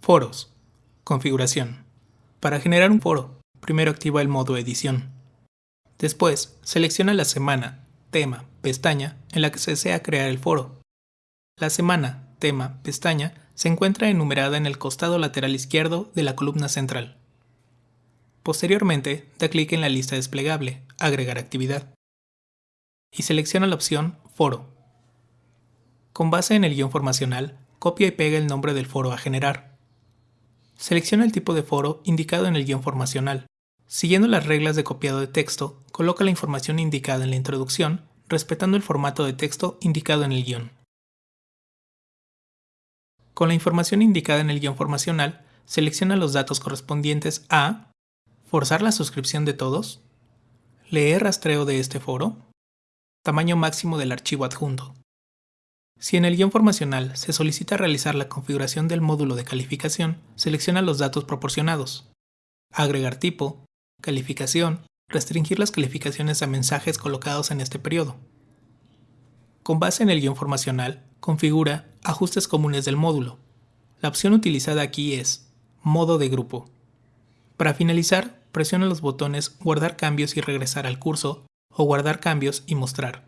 Foros. Configuración. Para generar un foro, primero activa el modo edición. Después, selecciona la semana, tema, pestaña en la que se desea crear el foro. La semana, tema, pestaña se encuentra enumerada en el costado lateral izquierdo de la columna central. Posteriormente, da clic en la lista desplegable, Agregar actividad, y selecciona la opción Foro. Con base en el guion formacional, copia y pega el nombre del foro a generar. Selecciona el tipo de foro indicado en el guion formacional. Siguiendo las reglas de copiado de texto, coloca la información indicada en la introducción, respetando el formato de texto indicado en el guion. Con la información indicada en el guion formacional, selecciona los datos correspondientes a forzar la suscripción de todos, leer rastreo de este foro, tamaño máximo del archivo adjunto. Si en el guion formacional se solicita realizar la configuración del módulo de calificación, selecciona los datos proporcionados. Agregar tipo, calificación, restringir las calificaciones a mensajes colocados en este periodo. Con base en el guion formacional, configura Ajustes comunes del módulo. La opción utilizada aquí es Modo de grupo. Para finalizar, presiona los botones Guardar cambios y regresar al curso o Guardar cambios y mostrar.